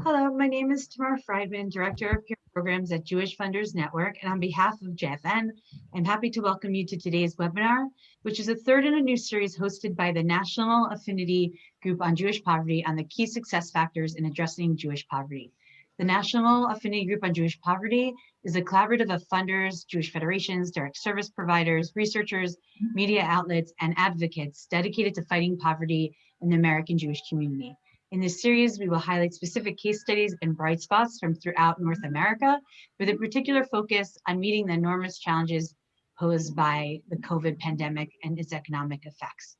Hello, my name is Tamar Friedman, Director of Peer Programs at Jewish Funders Network, and on behalf of JFN, I'm happy to welcome you to today's webinar, which is a third in a new series hosted by the National Affinity Group on Jewish Poverty on the key success factors in addressing Jewish poverty. The National Affinity Group on Jewish Poverty is a collaborative of funders, Jewish federations, direct service providers, researchers, media outlets, and advocates dedicated to fighting poverty in the American Jewish community. In this series, we will highlight specific case studies and bright spots from throughout North America with a particular focus on meeting the enormous challenges posed by the COVID pandemic and its economic effects.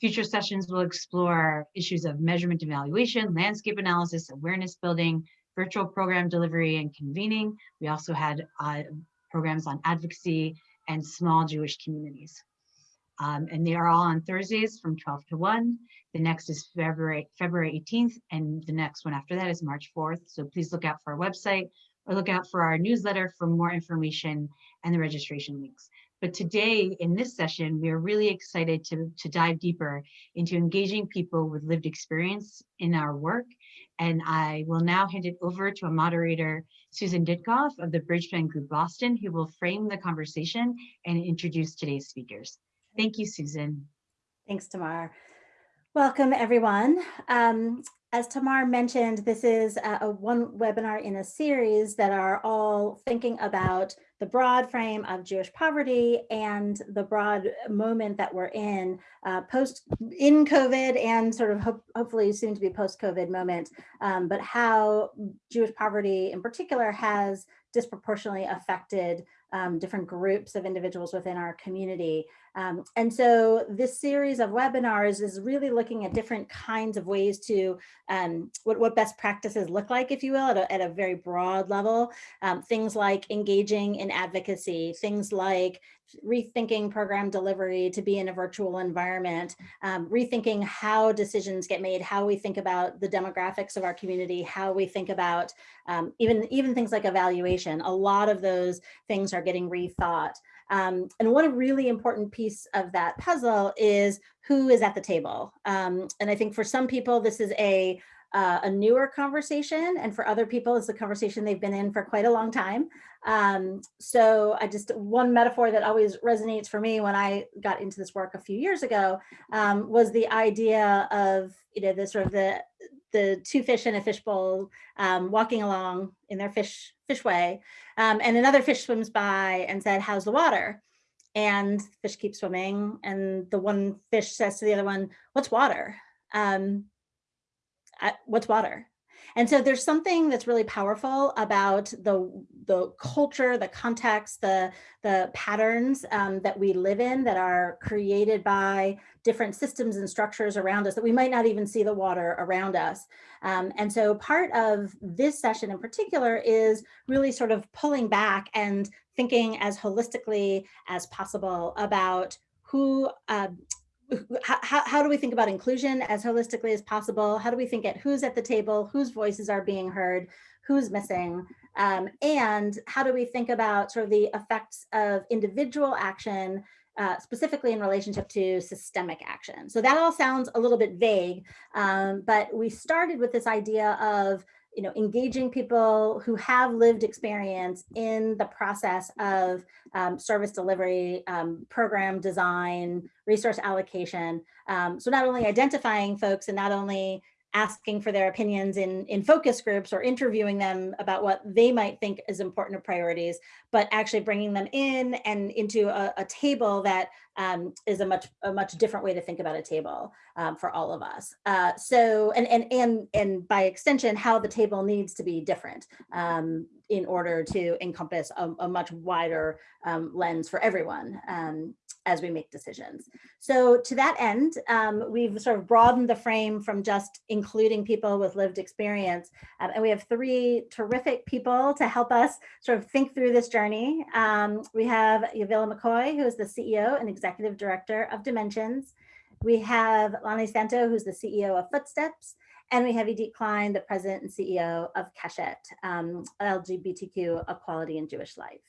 Future sessions will explore issues of measurement evaluation, landscape analysis, awareness building, virtual program delivery and convening. We also had uh, programs on advocacy and small Jewish communities. Um, and they are all on Thursdays from 12 to 1. The next is February, February 18th, and the next one after that is March 4th. So please look out for our website or look out for our newsletter for more information and the registration links. But today in this session, we are really excited to, to dive deeper into engaging people with lived experience in our work. And I will now hand it over to a moderator, Susan Ditkoff of the Bridgespan Group Boston, who will frame the conversation and introduce today's speakers. Thank you, Susan. Thanks, Tamar. Welcome, everyone. Um, as Tamar mentioned, this is a, one webinar in a series that are all thinking about the broad frame of Jewish poverty and the broad moment that we're in uh, post in COVID and sort of ho hopefully soon to be post-COVID moment, um, but how Jewish poverty in particular has disproportionately affected um, different groups of individuals within our community. Um, and so this series of webinars is really looking at different kinds of ways to um, what, what best practices look like, if you will, at a, at a very broad level. Um, things like engaging in advocacy, things like rethinking program delivery to be in a virtual environment, um, rethinking how decisions get made, how we think about the demographics of our community, how we think about um, even, even things like evaluation. A lot of those things are getting rethought. Um, and one really important piece of that puzzle is who is at the table. Um, and I think for some people, this is a, uh, a newer conversation and for other people it's a conversation they've been in for quite a long time. Um, so I just one metaphor that always resonates for me when I got into this work a few years ago um, was the idea of you know the sort of the the two fish in a fishbowl um, walking along in their fish fish way. Um, and another fish swims by and said, how's the water? And fish keeps swimming. And the one fish says to the other one, what's water? Um, I, what's water? And so there's something that's really powerful about the, the culture, the context, the, the patterns um, that we live in that are created by different systems and structures around us that we might not even see the water around us. Um, and so part of this session in particular is really sort of pulling back and thinking as holistically as possible about who uh, how, how do we think about inclusion as holistically as possible? How do we think at who's at the table, whose voices are being heard, who's missing? Um, and how do we think about sort of the effects of individual action, uh, specifically in relationship to systemic action? So that all sounds a little bit vague, um, but we started with this idea of you know, engaging people who have lived experience in the process of um, service delivery, um, program design, resource allocation. Um, so not only identifying folks and not only asking for their opinions in, in focus groups or interviewing them about what they might think is important priorities, but actually bringing them in and into a, a table that um, is a much a much different way to think about a table um, for all of us. Uh, so and and and and by extension, how the table needs to be different um, in order to encompass a, a much wider um, lens for everyone um, as we make decisions. So to that end, um, we've sort of broadened the frame from just including people with lived experience. Um, and we have three terrific people to help us sort of think through this journey. Um, we have Yavilah McCoy, who is the CEO and Executive Director of Dimensions. We have Lani Santo, who's the CEO of Footsteps. And we have Idit Klein, the president and CEO of Keshet, um, LGBTQ Equality and Jewish Life.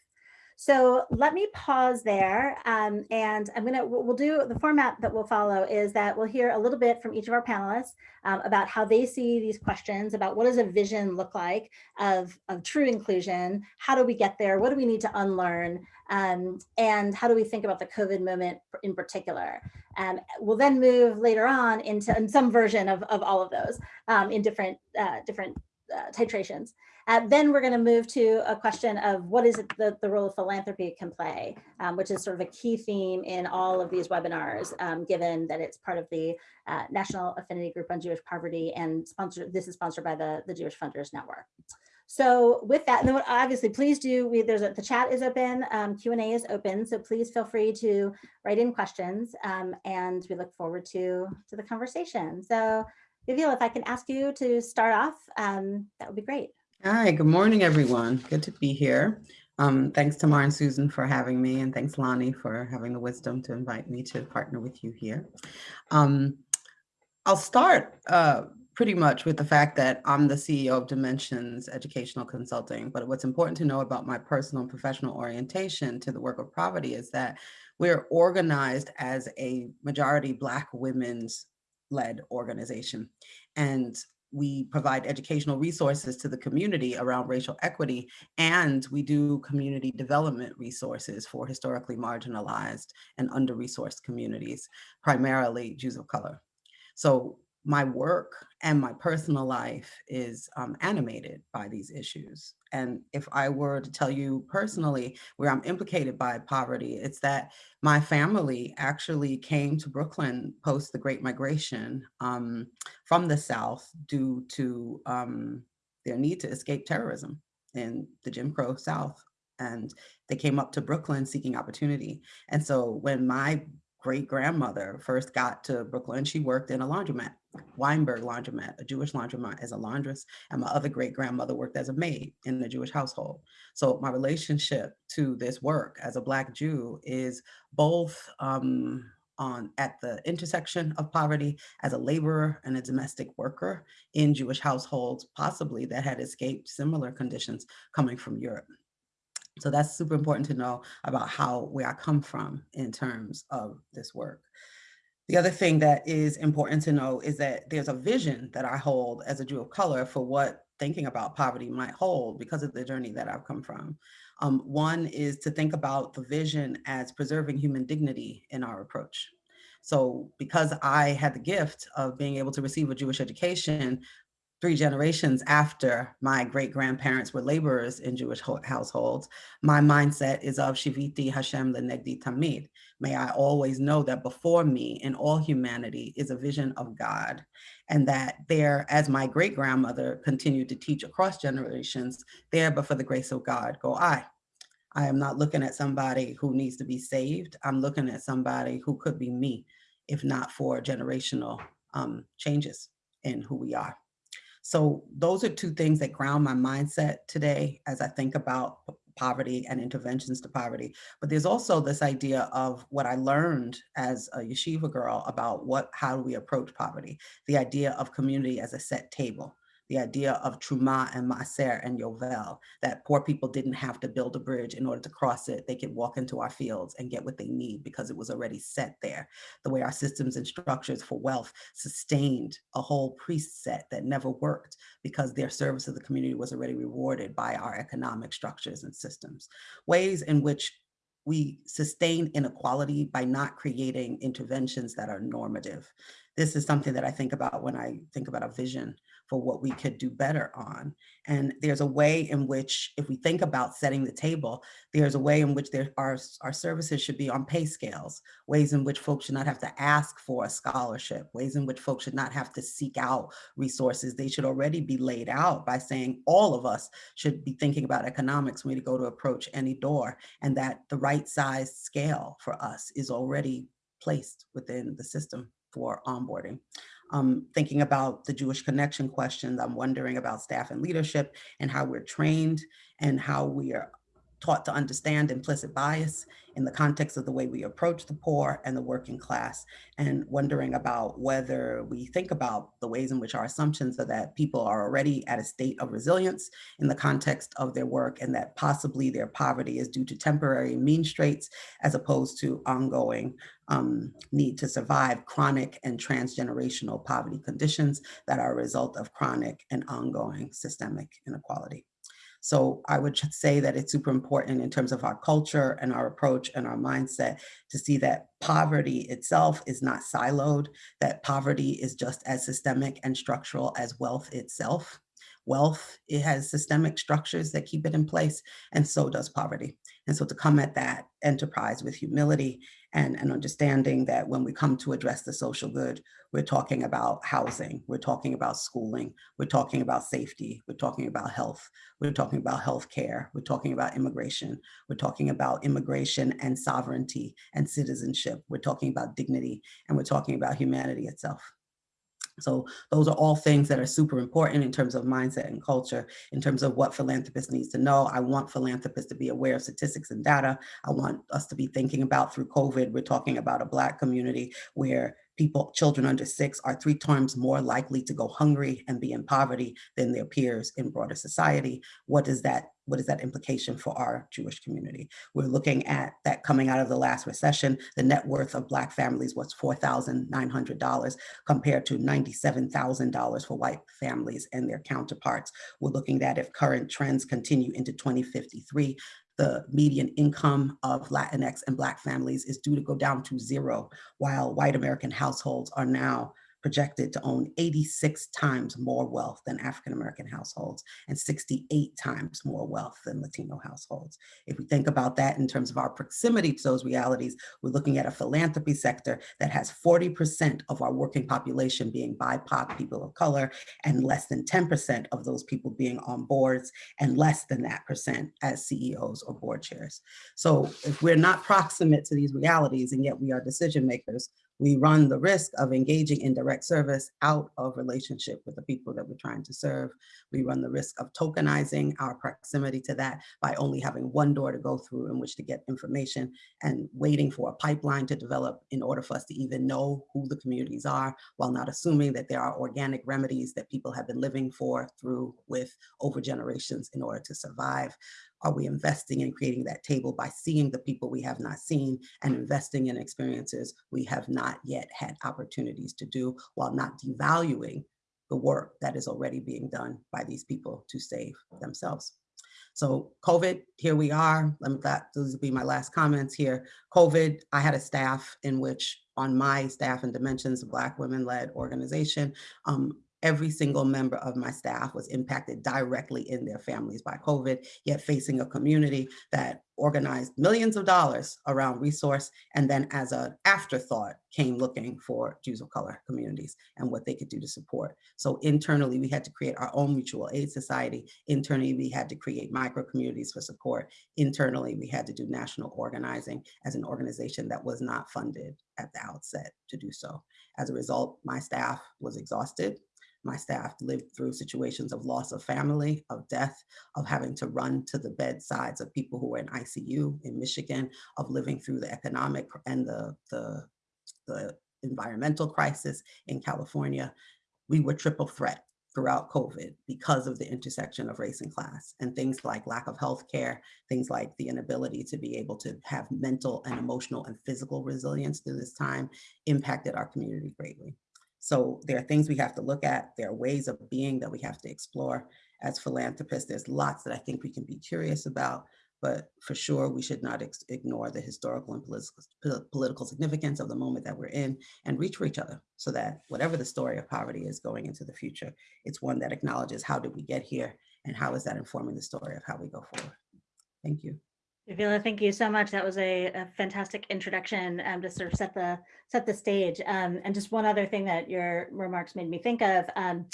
So let me pause there um, and I'm gonna, we'll do, the format that we'll follow is that we'll hear a little bit from each of our panelists um, about how they see these questions, about what does a vision look like of, of true inclusion? How do we get there? What do we need to unlearn? Um, and how do we think about the COVID moment in particular? Um, we'll then move later on into in some version of, of all of those um, in different, uh, different uh, titrations. Uh, then we're going to move to a question of what is it the, the role of philanthropy can play, um, which is sort of a key theme in all of these webinars, um, given that it's part of the uh, National Affinity Group on Jewish Poverty and sponsored, this is sponsored by the, the Jewish Funders Network. So with that, and then obviously please do, we, there's a, the chat is open, um, Q&A is open, so please feel free to write in questions um, and we look forward to, to the conversation. So Yavilah, if I can ask you to start off, um, that would be great. Hi, good morning, everyone. Good to be here. Um, thanks to and Susan for having me, and thanks Lani for having the wisdom to invite me to partner with you here. Um, I'll start uh, pretty much with the fact that I'm the CEO of Dimensions Educational Consulting, but what's important to know about my personal and professional orientation to the work of poverty is that we're organized as a majority Black women's led organization. And we provide educational resources to the community around racial equity, and we do community development resources for historically marginalized and under-resourced communities, primarily Jews of color. So my work and my personal life is um, animated by these issues. And if I were to tell you personally where I'm implicated by poverty, it's that my family actually came to Brooklyn post the Great Migration um, from the South due to um, their need to escape terrorism in the Jim Crow South. And they came up to Brooklyn seeking opportunity. And so when my great grandmother first got to Brooklyn, she worked in a laundromat, Weinberg laundromat, a Jewish laundromat as a laundress. And my other great grandmother worked as a maid in a Jewish household. So my relationship to this work as a Black Jew is both um, on at the intersection of poverty as a laborer and a domestic worker in Jewish households, possibly that had escaped similar conditions coming from Europe. So that's super important to know about how where I come from in terms of this work. The other thing that is important to know is that there's a vision that I hold as a Jew of color for what thinking about poverty might hold because of the journey that I've come from. Um, one is to think about the vision as preserving human dignity in our approach. So because I had the gift of being able to receive a Jewish education, three generations after my great grandparents were laborers in Jewish households, my mindset is of Shiviti Hashem Lenegdi Tamid. May I always know that before me in all humanity is a vision of God and that there, as my great grandmother continued to teach across generations, there but for the grace of God go I. I am not looking at somebody who needs to be saved. I'm looking at somebody who could be me, if not for generational um, changes in who we are. So those are two things that ground my mindset today as I think about poverty and interventions to poverty. But there's also this idea of what I learned as a yeshiva girl about what, how do we approach poverty? The idea of community as a set table the idea of Truma and Maser and Yovel, that poor people didn't have to build a bridge in order to cross it. They could walk into our fields and get what they need because it was already set there. The way our systems and structures for wealth sustained a whole priest set that never worked because their service to the community was already rewarded by our economic structures and systems. Ways in which we sustain inequality by not creating interventions that are normative. This is something that I think about when I think about a vision for what we could do better on. And there's a way in which, if we think about setting the table, there's a way in which there are, our services should be on pay scales, ways in which folks should not have to ask for a scholarship, ways in which folks should not have to seek out resources. They should already be laid out by saying all of us should be thinking about economics when we go to approach any door and that the right size scale for us is already placed within the system for onboarding um, thinking about the Jewish connection questions, I'm wondering about staff and leadership and how we're trained and how we are taught to understand implicit bias in the context of the way we approach the poor and the working class, and wondering about whether we think about the ways in which our assumptions are that people are already at a state of resilience in the context of their work, and that possibly their poverty is due to temporary mean straits as opposed to ongoing um, need to survive chronic and transgenerational poverty conditions that are a result of chronic and ongoing systemic inequality. So I would say that it's super important in terms of our culture and our approach and our mindset to see that poverty itself is not siloed, that poverty is just as systemic and structural as wealth itself. Wealth, it has systemic structures that keep it in place, and so does poverty. And so to come at that enterprise with humility and an understanding that when we come to address the social good, we're talking about housing, we're talking about schooling, we're talking about safety, we're talking about health, we're talking about healthcare, we're talking about immigration, we're talking about immigration and sovereignty and citizenship, we're talking about dignity, and we're talking about humanity itself. So those are all things that are super important in terms of mindset and culture, in terms of what philanthropists needs to know. I want philanthropists to be aware of statistics and data. I want us to be thinking about through COVID, we're talking about a Black community where people, children under six are three times more likely to go hungry and be in poverty than their peers in broader society. What is that what is that implication for our Jewish community? We're looking at that coming out of the last recession, the net worth of Black families was $4,900 compared to $97,000 for white families and their counterparts. We're looking at if current trends continue into 2053, the median income of Latinx and Black families is due to go down to zero, while white American households are now projected to own 86 times more wealth than African-American households and 68 times more wealth than Latino households. If we think about that in terms of our proximity to those realities, we're looking at a philanthropy sector that has 40% of our working population being BIPOC people of color and less than 10% of those people being on boards and less than that percent as CEOs or board chairs. So if we're not proximate to these realities and yet we are decision makers, we run the risk of engaging in direct service out of relationship with the people that we're trying to serve. We run the risk of tokenizing our proximity to that by only having one door to go through in which to get information and waiting for a pipeline to develop in order for us to even know who the communities are while not assuming that there are organic remedies that people have been living for through with over generations in order to survive. Are we investing in creating that table by seeing the people we have not seen and investing in experiences we have not yet had opportunities to do while not devaluing the work that is already being done by these people to save themselves. So COVID, here we are. Let me, that, those will be my last comments here. COVID, I had a staff in which on my staff and Dimensions, a Black women-led organization, um, every single member of my staff was impacted directly in their families by COVID, yet facing a community that organized millions of dollars around resource and then as an afterthought came looking for Jews of color communities and what they could do to support. So internally, we had to create our own mutual aid society. Internally, we had to create micro communities for support. Internally, we had to do national organizing as an organization that was not funded at the outset to do so. As a result, my staff was exhausted my staff lived through situations of loss of family, of death, of having to run to the bedsides of people who were in ICU in Michigan, of living through the economic and the, the, the environmental crisis in California. We were triple threat throughout COVID because of the intersection of race and class and things like lack of health care, things like the inability to be able to have mental and emotional and physical resilience through this time impacted our community greatly. So there are things we have to look at. There are ways of being that we have to explore as philanthropists. There's lots that I think we can be curious about, but for sure we should not ignore the historical and political, political significance of the moment that we're in and reach for each other so that whatever the story of poverty is going into the future, it's one that acknowledges how did we get here and how is that informing the story of how we go forward. Thank you. Yavilah, thank you so much. That was a, a fantastic introduction um, to sort of set the set the stage. Um, and just one other thing that your remarks made me think of. Um,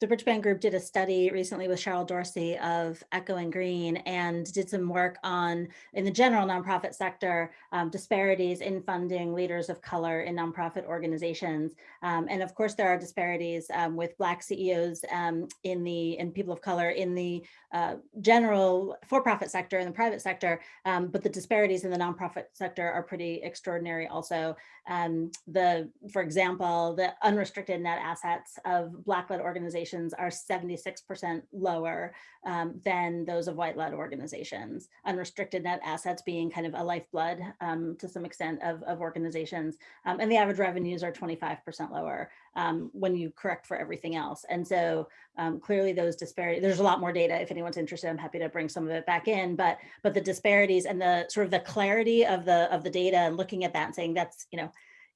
the Bridgespan Group did a study recently with Cheryl Dorsey of Echoing Green and did some work on, in the general nonprofit sector, um, disparities in funding leaders of color in nonprofit organizations. Um, and of course, there are disparities um, with Black CEOs um, in the, and people of color in the uh, general for-profit sector and the private sector, um, but the disparities in the nonprofit sector are pretty extraordinary also. Um, the, for example, the unrestricted net assets of Black-led organizations are 76% lower um, than those of white-led organizations. Unrestricted net assets being kind of a lifeblood um, to some extent of, of organizations. Um, and the average revenues are 25% lower um, when you correct for everything else. And so um, clearly those disparities, there's a lot more data. If anyone's interested, I'm happy to bring some of it back in, but but the disparities and the sort of the clarity of the of the data and looking at that and saying that's, you know,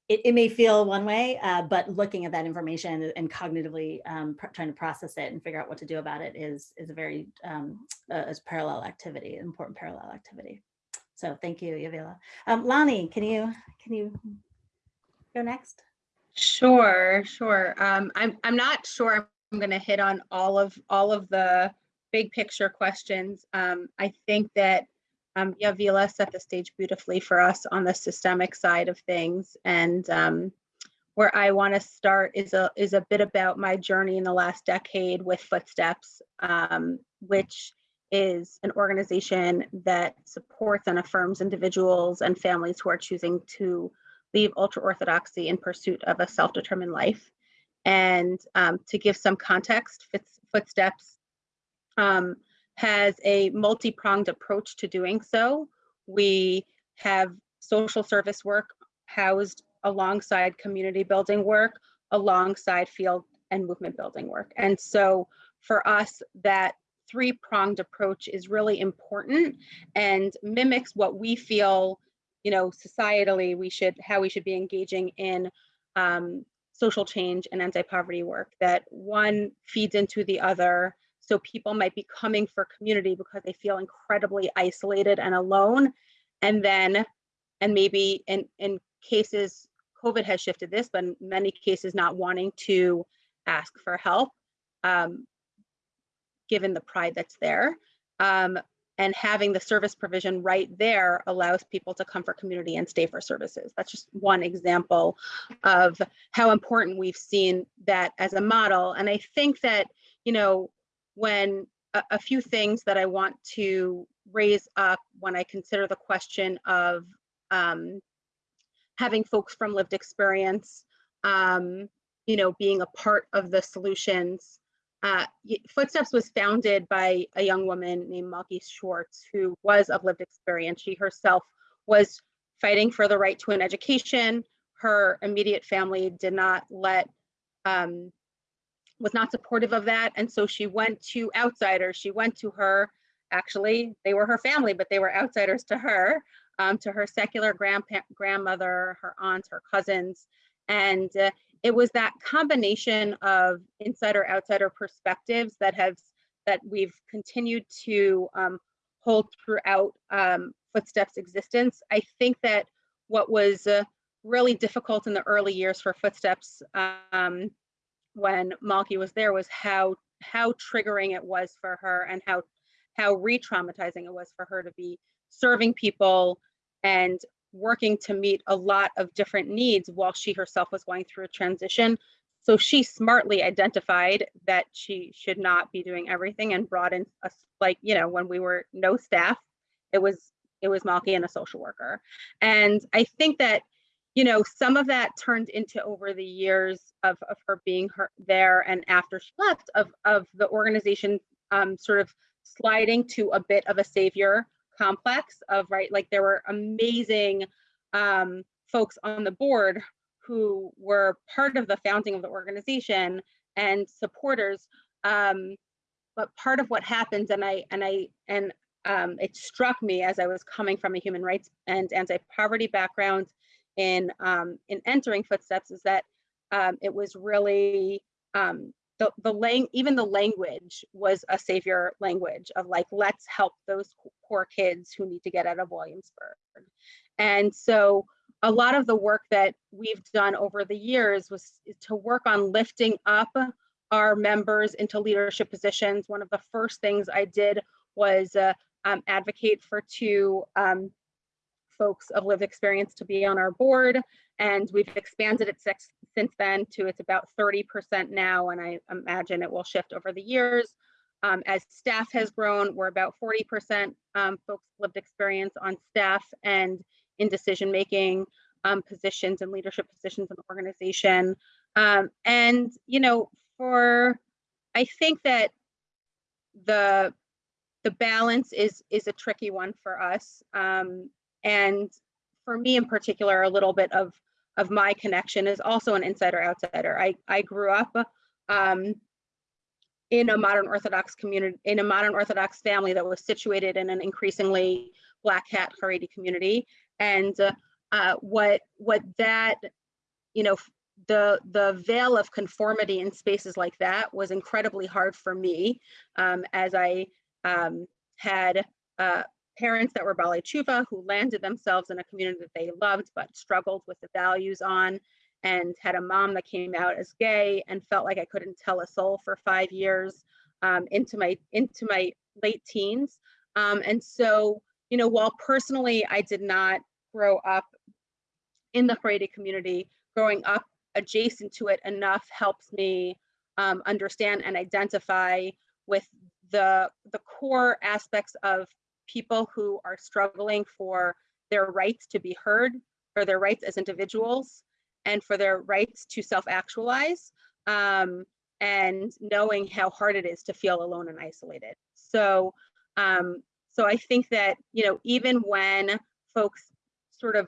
it, it may feel one way, uh, but looking at that information and cognitively um, trying to process it and figure out what to do about it is, is a very um, uh, is parallel activity, important parallel activity. So thank you, Yavilah. Um, Lani, can you can you go next? Sure, sure. Um, I'm I'm not sure I'm going to hit on all of all of the big picture questions. Um, I think that um, Yavilah set the stage beautifully for us on the systemic side of things. And um, where I want to start is a is a bit about my journey in the last decade with Footsteps, um, which is an organization that supports and affirms individuals and families who are choosing to leave ultra-Orthodoxy in pursuit of a self-determined life. And um, to give some context, Footsteps um, has a multi-pronged approach to doing so. We have social service work housed alongside community building work, alongside field and movement building work. And so for us, that three-pronged approach is really important and mimics what we feel, you know, societally we should, how we should be engaging in um, social change and anti-poverty work, that one feeds into the other so people might be coming for community because they feel incredibly isolated and alone. And then, and maybe in, in cases, COVID has shifted this, but in many cases not wanting to ask for help, um, given the pride that's there. Um, and having the service provision right there allows people to come for community and stay for services. That's just one example of how important we've seen that as a model. And I think that, you know, when a, a, few things that I want to raise up when I consider the question of um, having folks from lived experience, um, you know, being a part of the solutions. Uh, Footsteps was founded by a young woman named Malkie Schwartz, who was of lived experience. She herself was fighting for the right to an education. Her immediate family did not let um, was not supportive of that. And so she went to outsiders. She went to her, actually, they were her family, but they were outsiders to her, um, to her secular grandpa grandmother, her aunts, her cousins. And uh, it was that combination of insider outsider perspectives that have that we've continued to um, hold throughout um, Footsteps existence. I think that what was uh, really difficult in the early years for Footsteps um, when Malkie was there was how how triggering it was for her and how how re-traumatizing it was for her to be serving people and working to meet a lot of different needs while she herself was going through a transition. So she smartly identified that she should not be doing everything and brought in a like, you know, when we were no staff, it was it was Malkie and a social worker. And I think that you know, some of that turned into over the years of, of her being her there and after she left of, of the organization um, sort of sliding to a bit of a savior complex of right, like there were amazing um, folks on the board who were part of the founding of the organization and supporters. Um, but part of what happens, and I and I and um, it struck me as I was coming from a human rights and anti-poverty background in um, in entering footsteps is that um, it was really um, the the lang even the language was a savior language of like let's help those poor kids who need to get out of Williamsburg, and so a lot of the work that we've done over the years was to work on lifting up our members into leadership positions. One of the first things I did was uh, um, advocate for two um, folks of lived experience to be on our board. And we've expanded it since then to it's about 30% now. And I imagine it will shift over the years. Um, as staff has grown, we're about 40% um, folks lived experience on staff and in decision-making um, positions and leadership positions in the organization. Um, and, you know, for, I think that the the balance is is a tricky one for us. Um, and for me in particular, a little bit of of my connection is also an insider outsider. I I grew up um, in a modern Orthodox community, in a modern Orthodox family that was situated in an increasingly Black Hat Haredi community, and uh, uh, what what that you know the the veil of conformity in spaces like that was incredibly hard for me um, as I um, had uh, parents that were Baalei Teshuva who landed themselves in a community that they loved but struggled with the values on and had a mom that came out as gay and felt like I couldn't tell a soul for five years um, into my into my late teens. Um, and so, you know, while personally I did not grow up in the Haredi community, growing up adjacent to it enough helps me um, understand and identify with the, the core aspects of people who are struggling for their rights to be heard, for their rights as individuals, and for their rights to self-actualize, um, and knowing how hard it is to feel alone and isolated. So, um, so I think that, you know, even when folks sort of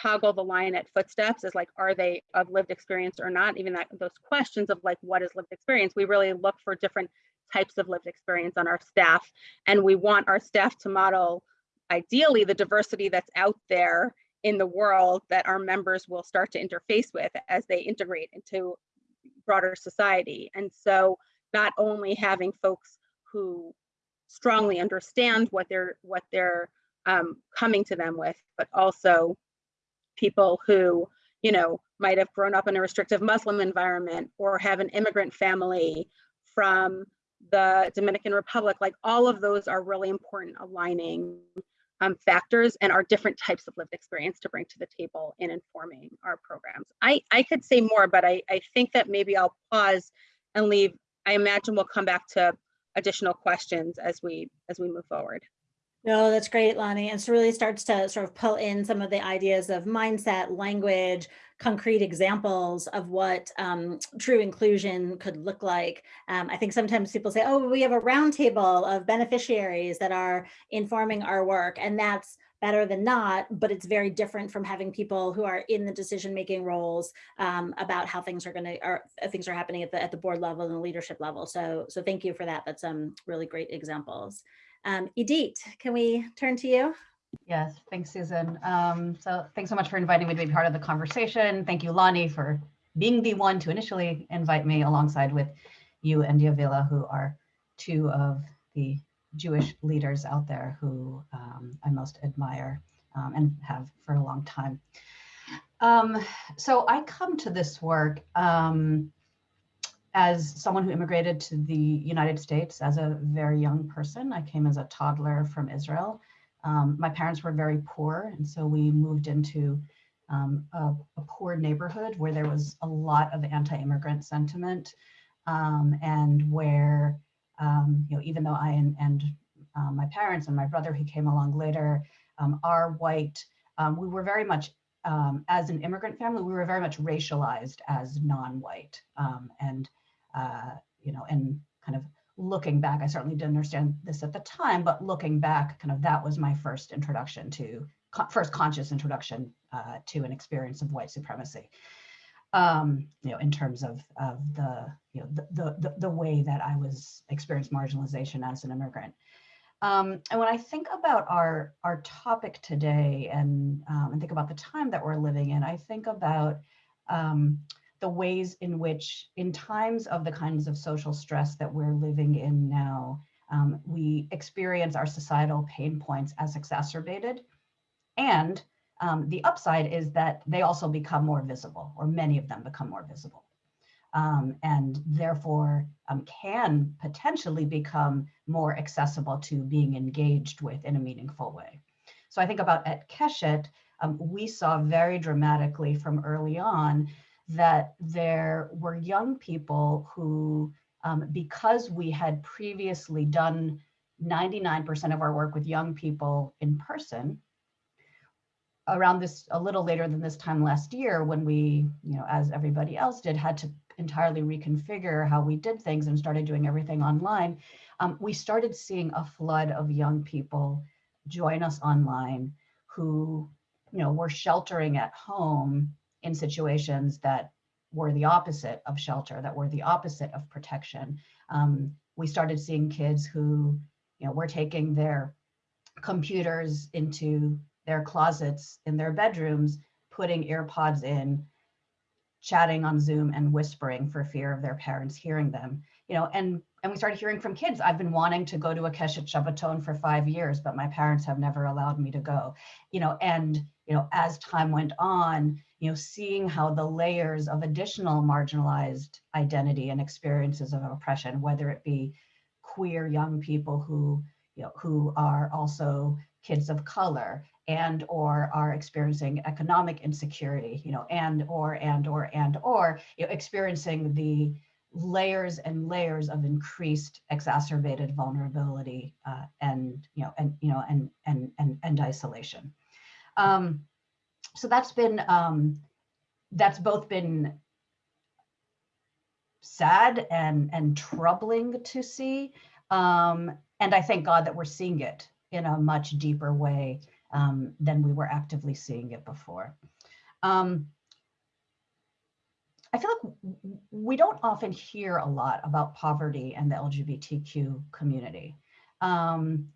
toggle the line at footsteps as like, are they of lived experience or not? Even that those questions of like, what is lived experience? We really look for different types of lived experience on our staff. And we want our staff to model ideally the diversity that's out there in the world that our members will start to interface with as they integrate into broader society. And so not only having folks who strongly understand what they're what they're um, coming to them with, but also people who, you know, might have grown up in a restrictive Muslim environment or have an immigrant family from the Dominican Republic, like all of those are really important aligning um, factors and our different types of lived experience to bring to the table in informing our programs. I, I could say more, but I, I think that maybe I'll pause and leave. I imagine we'll come back to additional questions as we as we move forward. No, that's great, Lani. And so really starts to sort of pull in some of the ideas of mindset, language, concrete examples of what um, true inclusion could look like. Um, I think sometimes people say, oh, we have a roundtable of beneficiaries that are informing our work, and that's better than not, but it's very different from having people who are in the decision-making roles um, about how things are going to, or things are happening at the at the board level and the leadership level. So, so thank you for that. That's some really great examples. Um, Idit, can we turn to you? Yes, thanks, Susan. Um, so thanks so much for inviting me to be part of the conversation. Thank you, Lani, for being the one to initially invite me alongside with you and Yavilah, who are two of the Jewish leaders out there who um, I most admire um, and have for a long time. Um, so I come to this work um, as someone who immigrated to the United States as a very young person. I came as a toddler from Israel. Um, my parents were very poor, and so we moved into um, a, a, poor neighborhood where there was a lot of anti-immigrant sentiment, um, and where um, you know even though I and, and uh, my parents and my brother who came along later um, are white, um, we were very much as an immigrant family, we were very much racialized as non-white, and uh, you know, and kind of looking back, I certainly didn't understand this at the time, but looking back, kind of that was my first introduction to, first conscious introduction uh, to an experience of white supremacy. Um, you know, in terms of, of the, you know, the, the, the way that I was experienced marginalization as an immigrant. Um, and when I think about our, our topic today and, um, and think about the time that we're living in, I think about um, the ways in which in times of the kinds of social stress that we're living in now, um, we experience our societal pain points as exacerbated. And um, the upside is that they also become more visible, or many of them become more visible. um, and therefore um, can potentially become more accessible to being engaged with in a meaningful way. So I think about at Keshet, um, we saw very dramatically from early on that there were young people who, um, because we had previously done 99% of our work with young people in person, around this a little later than this time last year when we, you know, as everybody else did, had to entirely reconfigure how we did things and started doing everything online, um, we started seeing a flood of young people join us online who, you know, were sheltering at home in situations that were the opposite of shelter, that were the opposite of protection. Um, we started seeing kids who, you know, were taking their computers into their closets in their bedrooms, putting earpods in, chatting on Zoom and whispering for fear of their parents hearing them. You know, and and we started hearing from kids. I've been wanting to go to a Keshet Shabbaton for five years, but my parents have never allowed me to go. You know, and you know, as time went on, you know, seeing how the layers of additional marginalized identity and experiences of oppression, whether it be queer young people who, you know, who are also kids of color and or are experiencing economic insecurity, you know, and or and or and or you know, experiencing the layers and layers of increased exacerbated vulnerability uh, and you know and you know and and and, and isolation. Um, so that's been um, that's both been sad and and troubling to see, um, and I thank God that we're seeing it in a much deeper way um, than we were actively seeing it before. Um, I feel like we don't often hear a lot about poverty and the LGBTQ community. Um,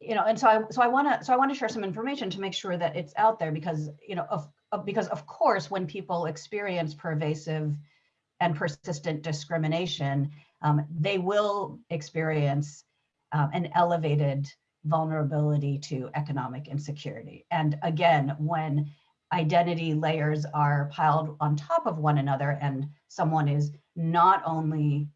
you know, and so I so I want to so I want to share some information to make sure that it's out there because you know of, of because of course when people experience pervasive and persistent discrimination, um, they will experience um, an elevated vulnerability to economic insecurity. And again, when identity layers are piled on top of one another and someone is not only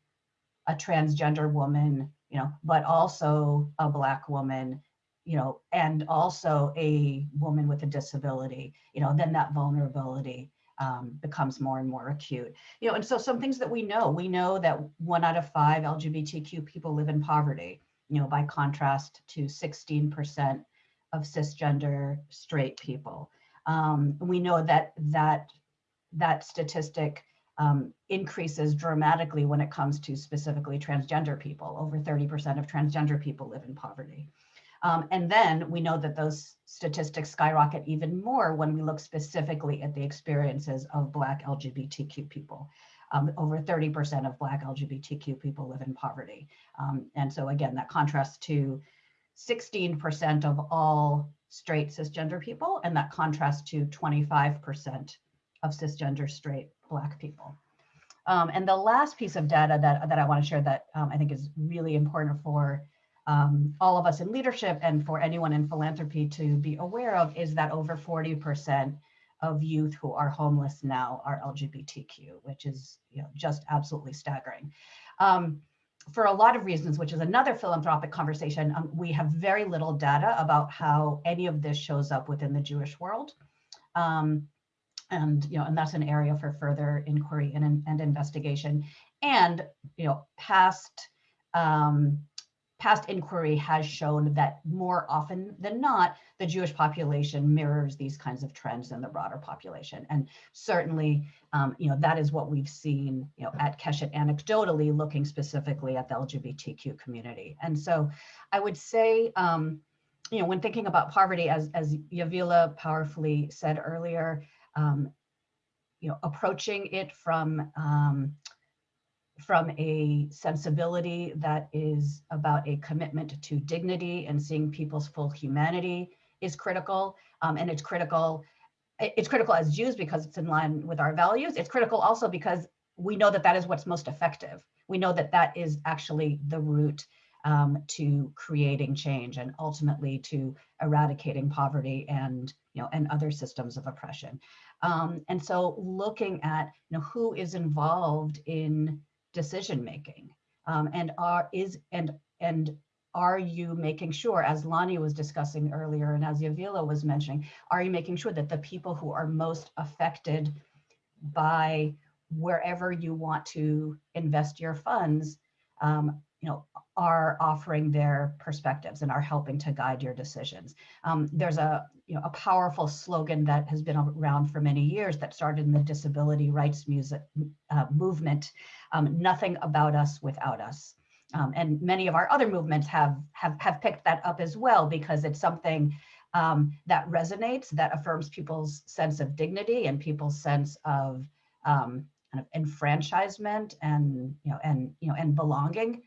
a transgender woman, you know, but also a black woman, you know, and also a woman with a disability, you know, then that vulnerability um, becomes more and more acute. You know, and so some things that we know, we know that one out of five LGBTQ people live in poverty you know, by contrast to 16% of cisgender straight people. Um, we know that that that statistic um, increases dramatically when it comes to specifically transgender people. Over 30% of transgender people live in poverty. Um, and then we know that those statistics skyrocket even more when we look specifically at the experiences of Black LGBTQ people um, over 30% of Black LGBTQ people live in poverty. Um, and so again, that contrasts to 16% of all straight cisgender people, and that contrasts to 25% of cisgender straight Black people. Um, and the last piece of data that, that I want to share that um, I think is really important for um, all of us in leadership and for anyone in philanthropy to be aware of is that over 40% of youth who are homeless now are LGBTQ, which is you know, just absolutely staggering. Um, for a lot of reasons, which is another philanthropic conversation, um, we have very little data about how any of this shows up within the Jewish world. Um, and, you know, and that's an area for further inquiry and, and investigation. And, you know, past um, past inquiry has shown that more often than not, the Jewish population mirrors these kinds of trends in the broader population. And certainly, um, you know, that is what we've seen, you know, at Keshet anecdotally, looking specifically at the LGBTQ community. And so I would say, um, you know, when thinking about poverty, as, as Yavilah powerfully said earlier, um, you know, approaching it from um, from a sensibility that is about a commitment to dignity and seeing people's full humanity is critical. Um, and it's critical, it's critical as Jews because it's in line with our values. It's critical also because we know that that is what's most effective. We know that that is actually the route um, to creating change and ultimately to eradicating poverty and you know and other systems of oppression. Um, and so looking at you know who is involved in decision making um, and are is and and are you making sure, as Lani was discussing earlier and as Yavilah was mentioning, are you making sure that the people who are most affected by wherever you want to invest your funds, um, you know, are offering their perspectives and are helping to guide your decisions. Um, there's a, you know, a powerful slogan that has been around for many years that started in the disability rights music, uh, movement, um, nothing about us without us. Um, and many of our other movements have, have, have picked that up as well because it's something um, that resonates, that affirms people's sense of dignity and people's sense of um, kind of enfranchisement and, you know, and, you know, and belonging,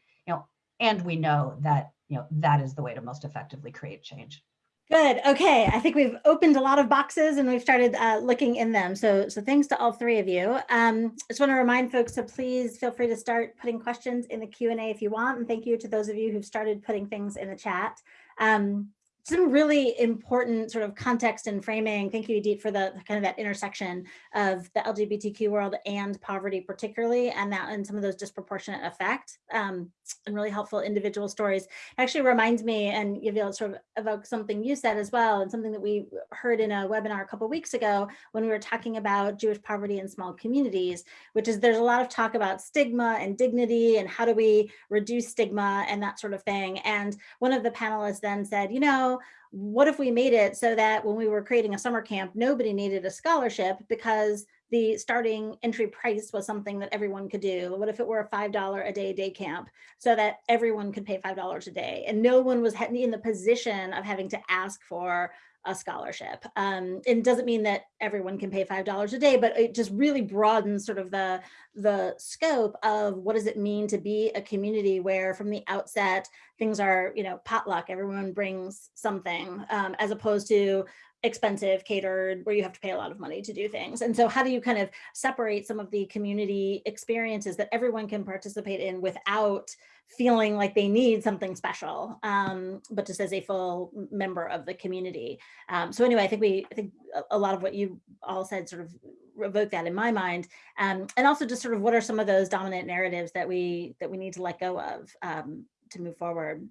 and we know that, you know, that is the way to most effectively create change. Good. Okay. I think we've opened a lot of boxes and we've started uh, looking in them. So, so thanks to all three of you. Um, I just want to remind folks to please feel free to start putting questions in the Q&A if you want. And thank you to those of you who've started putting things in the chat. Um, some really important sort of context and framing. Thank you, Idit, for the kind of that intersection of the LGBTQ world and poverty particularly, and that and some of those disproportionate effect um, and really helpful individual stories. It actually reminds me, and Yavil sort of evoke something you said as well, and something that we heard in a webinar a couple weeks ago when we were talking about Jewish poverty in small communities, which is there's a lot of talk about stigma and dignity and how do we reduce stigma and that sort of thing. And one of the panelists then said, you know, what if we made it so that when we were creating a summer camp, nobody needed a scholarship because the starting entry price was something that everyone could do. What if it were a $5 a day day camp so that everyone could pay $5 a day and no one was in the position of having to ask for a scholarship. Um, it doesn't mean that everyone can pay $5 a day, but it just really broadens sort of the, the scope of what does it mean to be a community where from the outset, things are, you know, potluck, everyone brings something, um, as opposed to expensive catered where you have to pay a lot of money to do things. And so how do you kind of separate some of the community experiences that everyone can participate in without feeling like they need something special, um, but just as a full member of the community. Um, so anyway, I think we, I think a lot of what you all said sort of revoke that in my mind. Um, and also just sort of what are some of those dominant narratives that we, that we need to let go of um, to move forward.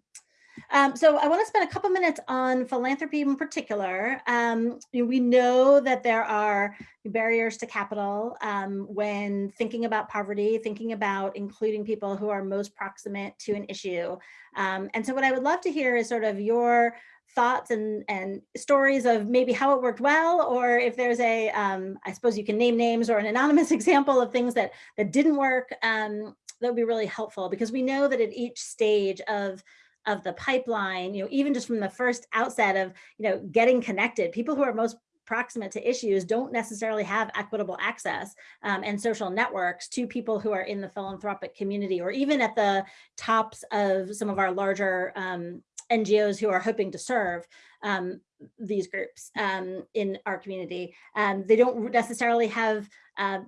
Um, so I want to spend a couple minutes on philanthropy in particular. Um, we know that there are barriers to capital um, when thinking about poverty, thinking about including people who are most proximate to an issue. Um, and so what I would love to hear is sort of your thoughts and, and stories of maybe how it worked well, or if there's a, um, I suppose you can name names or an anonymous example of things that, that didn't work, um, that would be really helpful because we know that at each stage of of the pipeline, you know, even just from the first outset of, you know, getting connected, people who are most proximate to issues don't necessarily have equitable access um, and social networks to people who are in the philanthropic community or even at the tops of some of our larger um, NGOs who are hoping to serve um, these groups um, in our community. Um, they don't necessarily have uh,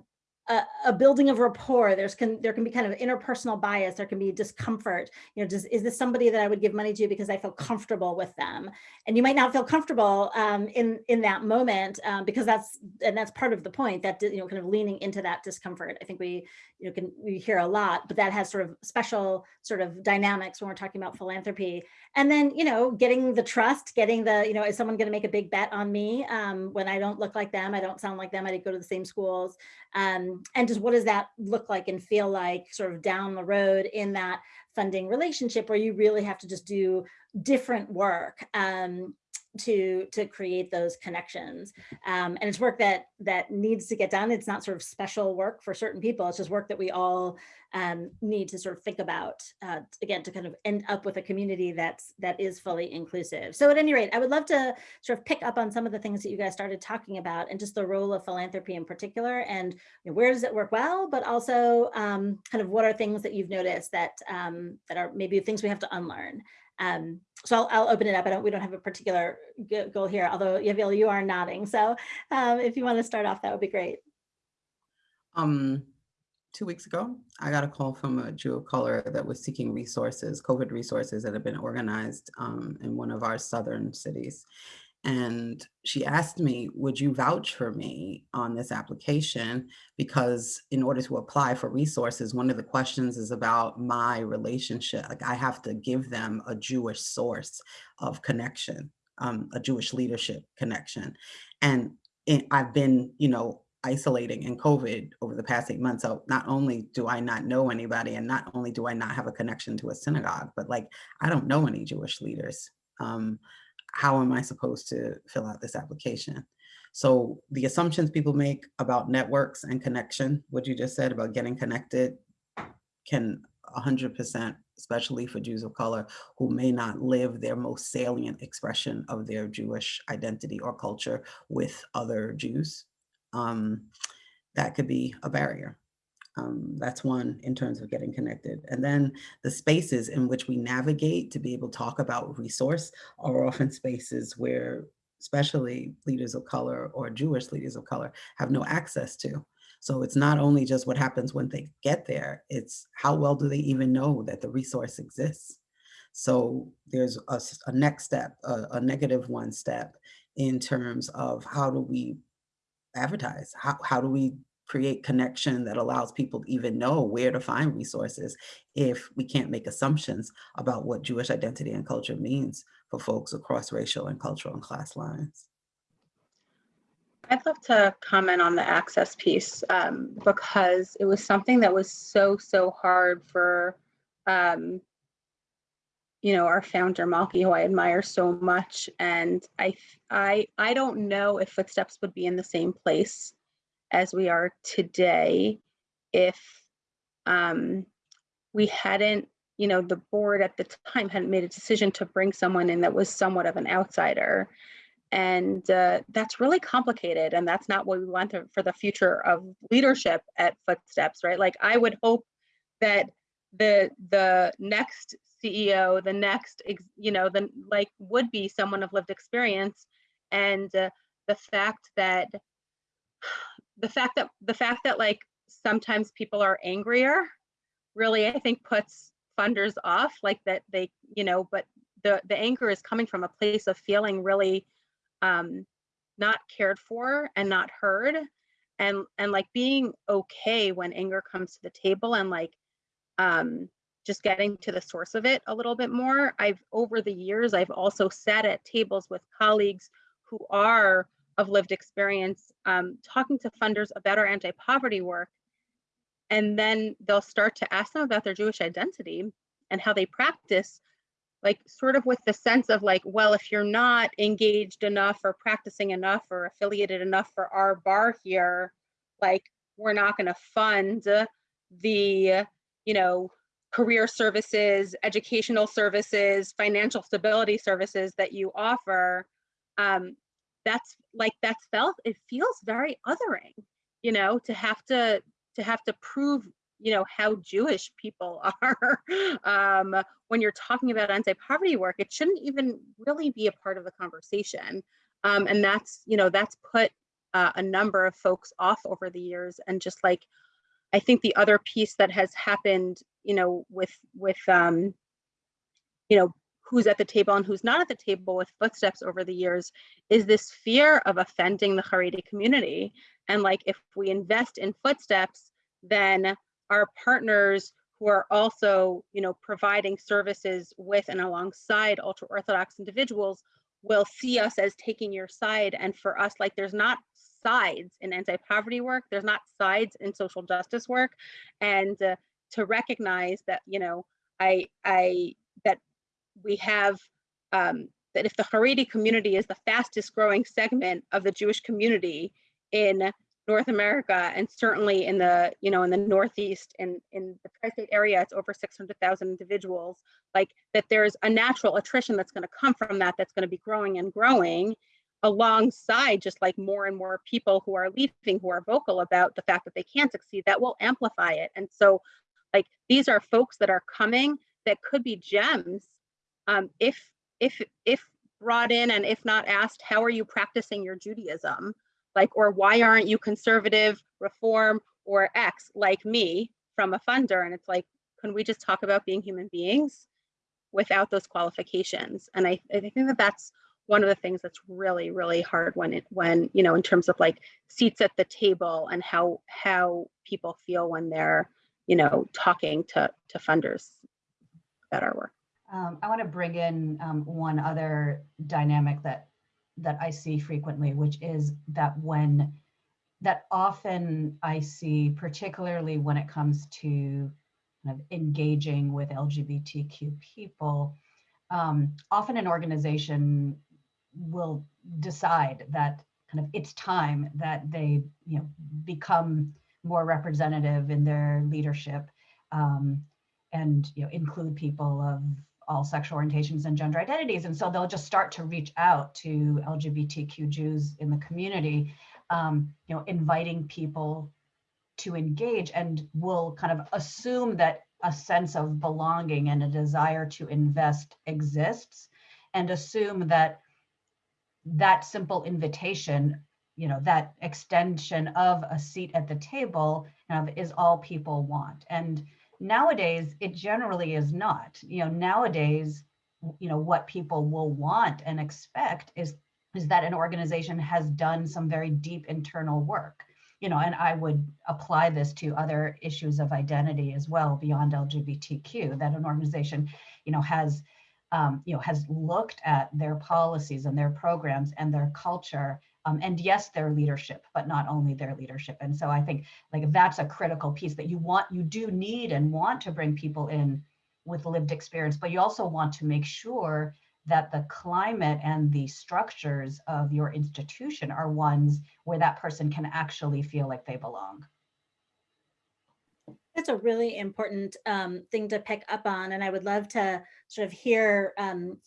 a, a, building of rapport. There's can there can be kind of interpersonal bias. There can be discomfort. You know, does, is this somebody that I would give money to because I feel comfortable with them? And you might not feel comfortable um, in in that moment um, because that's and that's part of the point that you know kind of leaning into that discomfort. I think we you know can we hear a lot, but that has sort of special sort of dynamics when we're talking about philanthropy. And then you know getting the trust, getting the you know is someone going to make a big bet on me um, when I don't look like them, I don't sound like them, I didn't go to the same schools. Um, and just what does that look like and feel like sort of down the road in that funding relationship where you really have to just do different work? Um, to to create those connections. Um, and it's work that that needs to get done. It's not sort of special work for certain people. It's just work that we all um, need to sort of think about uh, again to kind of end up with a community that's that is fully inclusive. So at any rate I would love to sort of pick up on some of the things that you guys started talking about and just the role of philanthropy in particular and you know, where does it work well but also um, kind of what are things that you've noticed that um, that are maybe things we have to unlearn um, so I'll, I'll, open it up. I don't, we don't have a particular goal here, although Yavil, you are nodding. So um, if you want to start off, that would be great. Um, two weeks ago, I got a call from a Jew of color that was seeking resources, COVID resources that had been organized um, in one of our southern cities. And she asked me, would you vouch for me on this application? Because in order to apply for resources, one of the questions is about my relationship. Like I have to give them a Jewish source of connection, um, a Jewish leadership connection. And it, I've been, you know, isolating in COVID over the past eight months. So not only do I not know anybody and not only do I not have a connection to a synagogue, but like, I don't know any Jewish leaders. Um, how am I supposed to fill out this application? So the assumptions people make about networks and connection, what you just said about getting connected can 100%, especially for Jews of color who may not live their most salient expression of their Jewish identity or culture with other Jews. Um, that could be a barrier. Um, that's one in terms of getting connected. And then the spaces in which we navigate to be able to talk about resource are often spaces where especially leaders of color or Jewish leaders of color have no access to. So it's not only just what happens when they get there, it's how well do they even know that the resource exists? So there's a, a next step, a, a negative one step in terms of how do we advertise? How, how do we create connection that allows people to even know where to find resources if we can't make assumptions about what Jewish identity and culture means for folks across racial and cultural and class lines. I'd love to comment on the access piece um, because it was something that was so, so hard for, um, you know, our founder Malkie, who I admire so much. And I, I, I don't know if Footsteps would be in the same place as we are today if um, we hadn't, you know, the board at the time hadn't made a decision to bring someone in that was somewhat of an outsider. And uh, that's really complicated. And that's not what we want to, for the future of leadership at Footsteps, right? Like I would hope that the the next CEO, the next, you know, the like would be someone of lived experience. And uh, the fact that the fact that the fact that like sometimes people are angrier really i think puts funders off like that they you know but the the anger is coming from a place of feeling really um not cared for and not heard. And and like being okay when anger comes to the table and like um just getting to the source of it a little bit more. I've over the years i've also sat at tables with colleagues who are of lived experience um, talking to funders about our anti-poverty work. And then they'll start to ask them about their jewish identity and how they practice like sort of with the sense of like well if you're not engaged enough or practicing enough or affiliated enough for our bar here like we're not going to fund the you know career services educational services financial stability services that you offer. Um, that's like that's felt it feels very othering you know to have to to have to prove you know how jewish people are um, when you're talking about anti-poverty work it shouldn't even really be a part of the conversation. Um, and that's you know that's put uh, a number of folks off over the years and just like i think the other piece that has happened you know with with um you know who's at the table and who's not at the table with footsteps over the years is this fear of offending the Haredi community. And like if we invest in footsteps, then our partners who are also, you know, providing services with and alongside ultra orthodox individuals will see us as taking your side. And for us, like there's not sides in anti-poverty work, there's not sides in social justice work. And uh, to recognize that, you know, I, I, that we have um, that if the Haredi community is the fastest growing segment of the Jewish community in North America and certainly in the you know in the Northeast and in the tri-state area, it's over 600,000 individuals. Like that, there's a natural attrition that's going to come from that. That's going to be growing and growing alongside just like more and more people who are leaving who are vocal about the fact that they can't succeed that will amplify it and so like these are folks that are coming that could be gems um, if if if brought in and if not asked, how are you practicing your Judaism? Like, or why aren't you conservative, reform, or X like me from a funder? And it's like, can we just talk about being human beings without those qualifications? And I, I think that that's one of the things that's really, really hard when it, when, you know, in terms of like seats at the table and how, how people feel when they're, you know, talking to, to funders about our work. Um, I want to bring in um, one other dynamic that that I see frequently, which is that when that often I see, particularly when it comes to kind of engaging with LGBTQ people, um, often an organization will decide that kind of it's time that they you know become more representative in their leadership um, and you know include people of all sexual orientations and gender identities. And so they'll just start to reach out to LGBTQ Jews in the community, um, you know, inviting people to engage and will kind of assume that a sense of belonging and a desire to invest exists and assume that that simple invitation, you know, that extension of a seat at the table kind of is all people want. And Nowadays, it generally is not. You know, nowadays, you know, what people will want and expect is is that an organization has done some very deep internal work. You know, and I would apply this to other issues of identity as well beyond LGBTQ. That an organization, you know, has um, you know has looked at their policies and their programs and their culture um, and yes, their leadership, but not only their leadership. And so I think like that's a critical piece that you want, you do need and want to bring people in with lived experience, but you also want to make sure that the climate and the structures of your institution are ones where that person can actually feel like they belong. That's a really important um, thing to pick up on. And I would love to sort of hear um,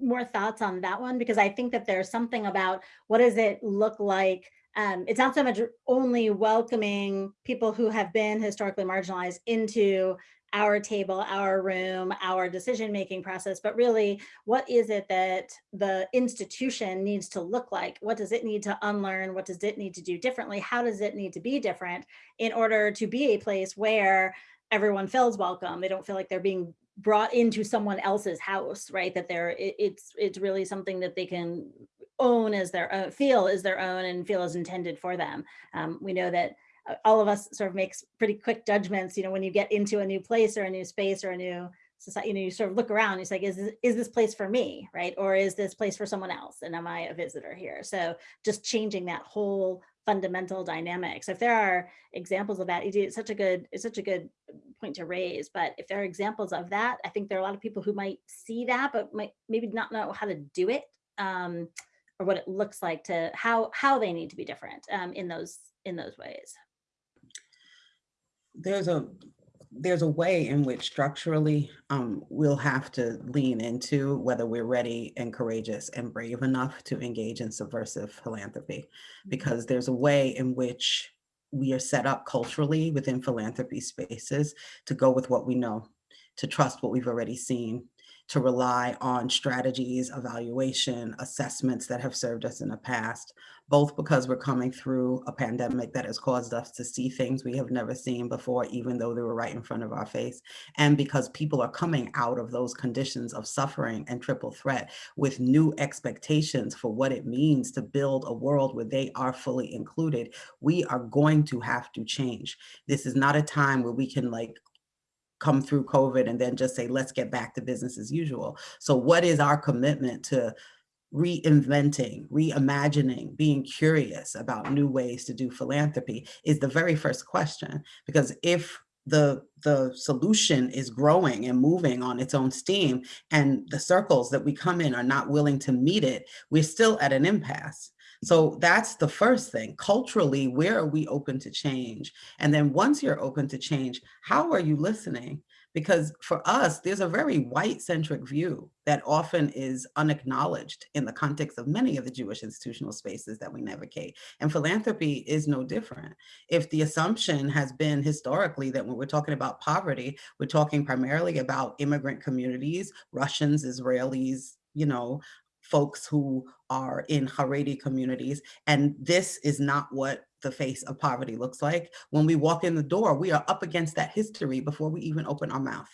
more thoughts on that one, because I think that there's something about what does it look like um, it's not so much only welcoming people who have been historically marginalized into our table, our room, our decision-making process, but really what is it that the institution needs to look like? What does it need to unlearn? What does it need to do differently? How does it need to be different in order to be a place where everyone feels welcome? They don't feel like they're being brought into someone else's house, right? That they're, it, it's, it's really something that they can own as their own, feel is their own and feel as intended for them. Um, we know that all of us sort of makes pretty quick judgments, you know, when you get into a new place or a new space or a new society, you know, you sort of look around, it's like, is this, is this place for me, right? Or is this place for someone else? And am I a visitor here? So just changing that whole fundamental dynamic. So if there are examples of that, it's such a good, it's such a good point to raise. But if there are examples of that, I think there are a lot of people who might see that, but might maybe not know how to do it. Um, or what it looks like to how how they need to be different um, in those in those ways there's a there's a way in which structurally um, we'll have to lean into whether we're ready and courageous and brave enough to engage in subversive philanthropy, mm-hmm. because there's a way in which we are set up culturally within philanthropy spaces to go with what we know, to trust what we've already seen, to rely on strategies, evaluation, assessments that have served us in the past, both because we're coming through a pandemic that has caused us to see things we have never seen before, even though they were right in front of our face, and because people are coming out of those conditions of suffering and triple threat with new expectations for what it means to build a world where they are fully included, we are going to have to change. This is not a time where we can like come through COVID and then just say, let's get back to business as usual. So what is our commitment to reinventing, reimagining, being curious about new ways to do philanthropy is the very first question. Because if the, the solution is growing and moving on its own steam and the circles that we come in are not willing to meet it, we're still at an impasse. So that's the first thing. Culturally, where are we open to change? And then once you're open to change, how are you listening? Because for us, there's a very white centric view that often is unacknowledged in the context of many of the Jewish institutional spaces that we navigate. And philanthropy is no different. If the assumption has been historically that when we're talking about poverty, we're talking primarily about immigrant communities, Russians, Israelis, you know, folks who are in Haredi communities. And this is not what the face of poverty looks like. When we walk in the door, we are up against that history before we even open our mouth.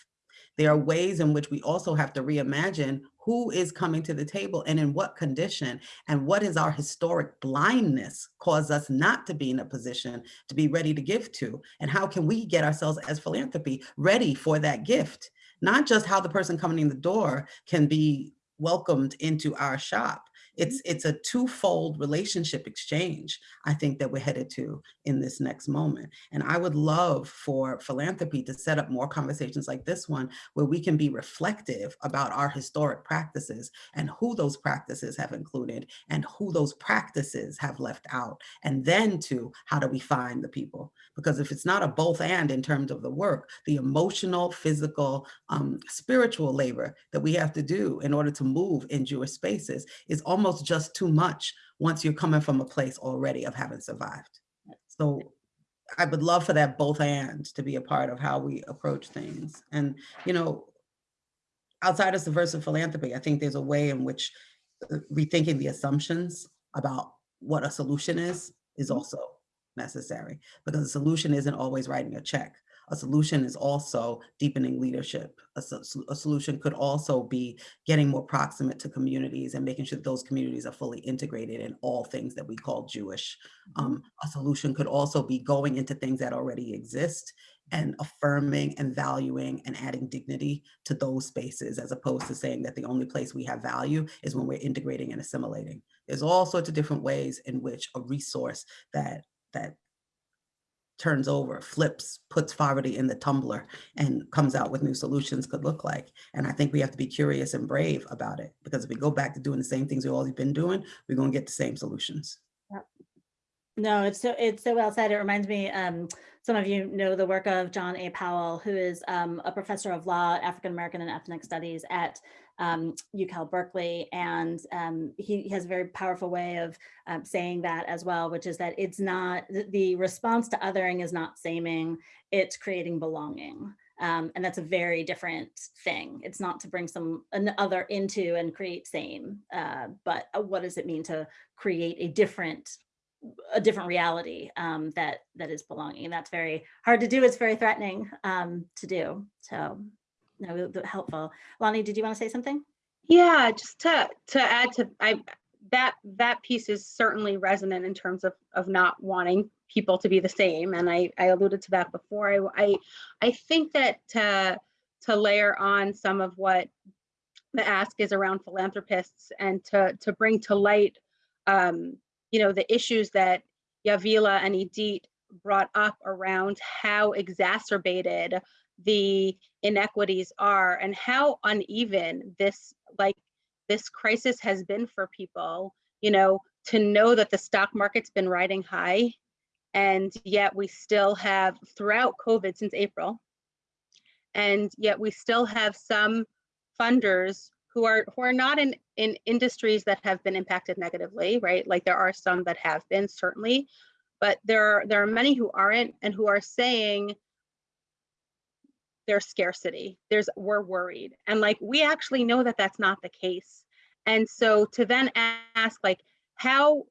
There are ways in which we also have to reimagine who is coming to the table and in what condition and what is our historic blindness cause us not to be in a position to be ready to give to and how can we get ourselves as philanthropy ready for that gift not just how the person coming in the door can be welcomed into our shop it's it's a twofold relationship exchange i think that we're headed to in this next moment and i would love for philanthropy to set up more conversations like this one where we can be reflective about our historic practices and who those practices have included and who those practices have left out and then to how do we find the people? Because if it's not a both and in terms of the work the emotional physical um, spiritual labor that we have to do in order to move in jewish spaces is almost almost just too much once you're coming from a place already of having survived. So I would love for that both and to be a part of how we approach things. And, you know, outside of subversive philanthropy, I think there's a way in which uh, rethinking the assumptions about what a solution is, is also necessary because the solution isn't always writing a check. A solution is also deepening leadership. A, a, solution could also be getting more proximate to communities and making sure that those communities are fully integrated in all things that we call Jewish. Mm-hmm. Um, a solution could also be going into things that already exist and affirming and valuing and adding dignity to those spaces as opposed to saying that the only place we have value is when we're integrating and assimilating. There's all sorts of different ways in which a resource that that turns over, flips, puts poverty in the tumbler and comes out with new solutions could look like. And I think we have to be curious and brave about it because if we go back to doing the same things we've always been doing, we're going to get the same solutions. No, it's so it's so well said. It reminds me, um, some of you know the work of John A. Powell, who is um, a professor of law, African American and ethnic studies at um, UCal Berkeley. And um, he, has a very powerful way of um, saying that as well, which is that it's not, the response to othering is not saming, it's creating belonging. Um, and that's a very different thing. It's not to bring some an other into and create same, uh, but uh, what does it mean to create a different a different reality um, that that is belonging. And that's very hard to do. It's very threatening um, to do. So no, helpful. Lani, did you want to say something? Yeah, just to to add to I that that piece is certainly resonant in terms of of not wanting people to be the same, and I I alluded to that before. I I, I think that to to layer on some of what the ask is around philanthropists and to to bring to light, um, you know, the issues that Yavilah and Idit brought up around how exacerbated the inequities are and how uneven this like this crisis has been for people you know to know that the stock market's been riding high and yet we still have throughout covid since april and yet we still have some funders who are who are not in in industries that have been impacted negatively right? Like there are some that have been certainly but there are there are many who aren't and who are saying there's scarcity there's we're worried and like we actually know that that's not the case and so to then ask like how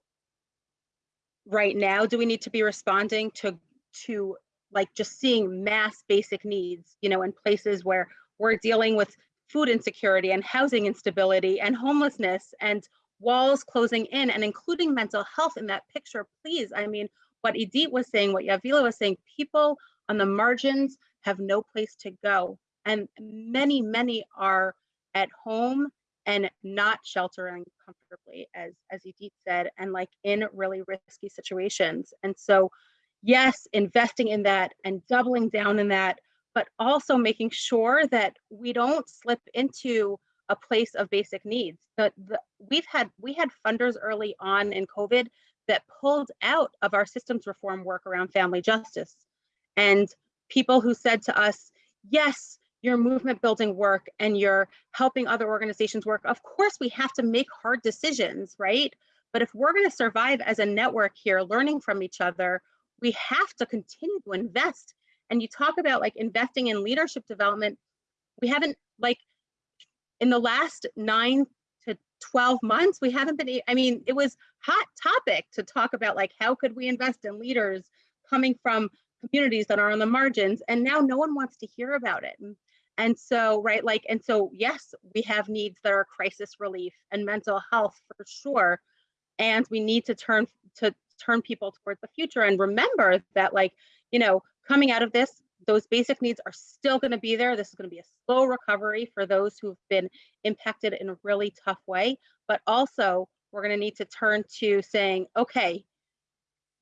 right now do we need to be responding to to like just seeing mass basic needs you know in places where we're dealing with food insecurity and housing instability and homelessness and walls closing in and including mental health in that picture please. I mean what Idit was saying what Yavilah was saying people on the margins have no place to go. And many, many are at home and not sheltering comfortably, as, as Idit said, and like in really risky situations. And so, yes, investing in that and doubling down in that, but also making sure that we don't slip into a place of basic needs. But the, we've had we had funders early on in COVID that pulled out of our systems reform work around family justice. And people who said to us, yes, your movement building work and you're helping other organizations work. Of course, we have to make hard decisions, right? But if we're going to survive as a network here, learning from each other, we have to continue to invest. And you talk about like investing in leadership development. We haven't like in the last nine to 12 months, we haven't been, I mean, it was hot topic to talk about like, how could we invest in leaders coming from communities that are on the margins and now no one wants to hear about it and, so, right, like, and so, yes, we have needs that are crisis relief and mental health for sure. And we need to turn to turn people towards the future and remember that, like, you know, coming out of this, those basic needs are still going to be there. This is going to be a slow recovery for those who've been impacted in a really tough way. But also, we're going to need to turn to saying, okay,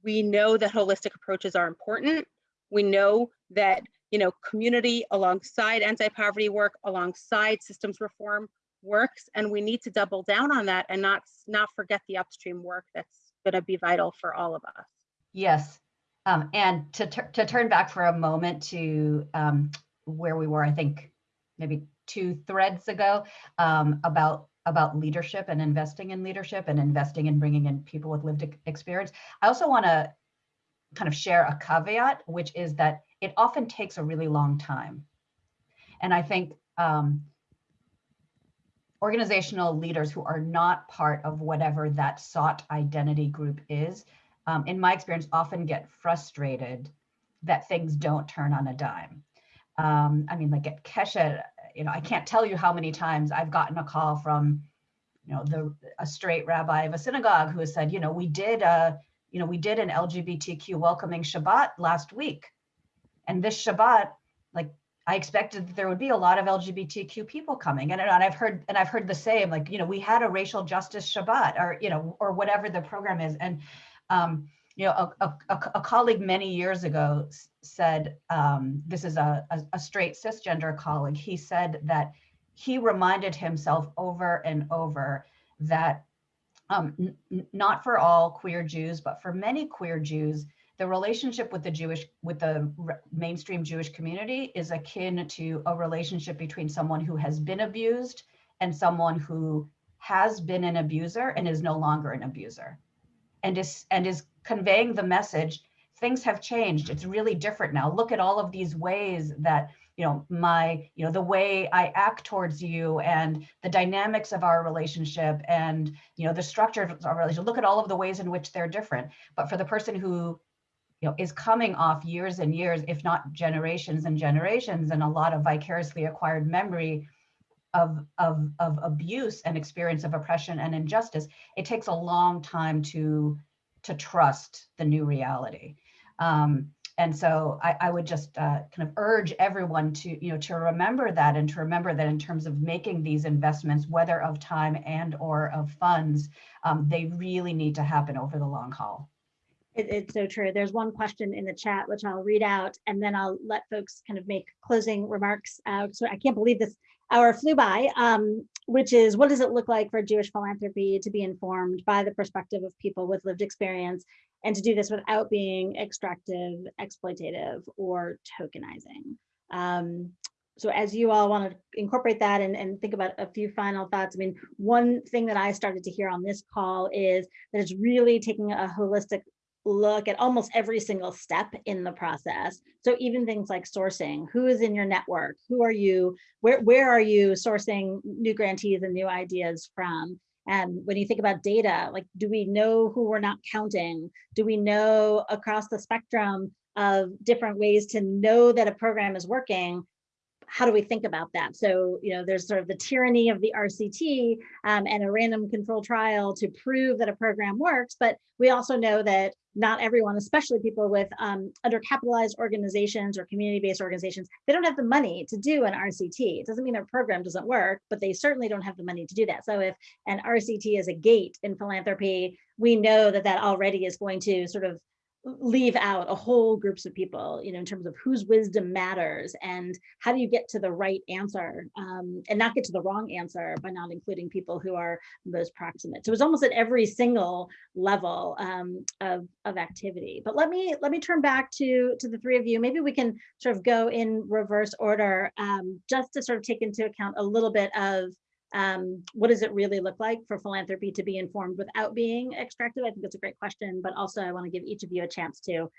we know that holistic approaches are important. We know that you know community alongside anti-poverty work, alongside systems reform works, and we need to double down on that and not not forget the upstream work that's going to be vital for all of us. Yes. Um, and to, to turn back for a moment to um, where we were, I think maybe two threads ago um, about about leadership and investing in leadership and investing in bringing in people with lived experience. I also want to kind of share a caveat, which is that it often takes a really long time. And I think um, organizational leaders who are not part of whatever that sought identity group is, um, in my experience, often get frustrated that things don't turn on a dime. Um, I mean, like at Keshet, you know, I can't tell you how many times I've gotten a call from, you know, the a straight rabbi of a synagogue who has said, you know, we did a, you know, we did an LGBTQ welcoming Shabbat last week, and this Shabbat, like I expected that there would be a lot of LGBTQ people coming, and, and I've heard and I've heard the same, like you know, we had a racial justice Shabbat, or you know, or whatever the program is, and um, you know, a, a, a, colleague many years ago said, um, this is a, a, a straight cisgender colleague, he said that he reminded himself over and over that um, not for all queer Jews, but for many queer Jews, the relationship with the Jewish, with the mainstream Jewish community is akin to a relationship between someone who has been abused and someone who has been an abuser and is no longer an abuser and is and is conveying the message things have changed. It's really different now. Look at all of these ways that you know my you know the way i act towards you and the dynamics of our relationship and you know the structure of our relationship. Look at all of the ways in which they're different. But for the person who you know is coming off years and years if not generations and generations and a lot of vicariously acquired memory of, of, of abuse and experience of oppression and injustice, it takes a long time to, to trust the new reality. Um, and so I, I would just uh, kind of urge everyone to, you know, to remember that and to remember that in terms of making these investments, whether of time and or of funds, um, they really need to happen over the long haul. It, it's so true. There's one question in the chat, which I'll read out, and then I'll let folks kind of make closing remarks. Uh, so I can't believe this hour flew by, um, which is what does it look like for Jewish philanthropy to be informed by the perspective of people with lived experience and to do this without being extractive, exploitative, or tokenizing. Um, so as you all want to incorporate that and, and think about a few final thoughts, I mean, one thing that I started to hear on this call is that it's really taking a holistic look at almost every single step in the process. So even things like sourcing, who is in your network? Who are you? Where, where are you sourcing new grantees and new ideas from? And when you think about data, like, do we know who we're not counting? Do we know across the spectrum of different ways to know that a program is working how do we think about that? So, you know, there's sort of the tyranny of the RCT um, and a random control trial to prove that a program works, but we also know that not everyone, especially people with um, undercapitalized organizations or community-based organizations, they don't have the money to do an RCT. It doesn't mean their program doesn't work, but they certainly don't have the money to do that. So if an RCT is a gate in philanthropy, we know that that already is going to sort of leave out a whole groups of people, you know, in terms of whose wisdom matters and how do you get to the right answer um, and not get to the wrong answer by not including people who are most proximate. So it's almost at every single level um, of, of activity. But let me let me turn back to, to the three of you. Maybe we can sort of go in reverse order um, just to sort of take into account a little bit of um, what does it really look like for philanthropy to be informed without being extractive? I think that's a great question, but also I want to give each of you a chance to